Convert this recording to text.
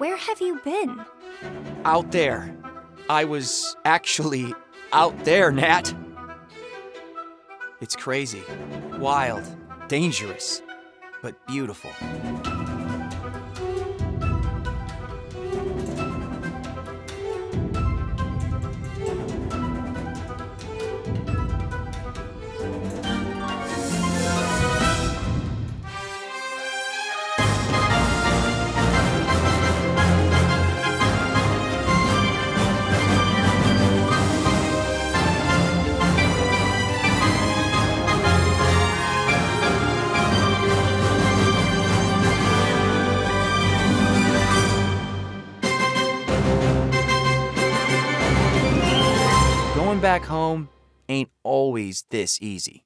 Where have you been? Out there. I was actually out there, Nat. It's crazy, wild, dangerous, but beautiful. Going back home ain't always this easy.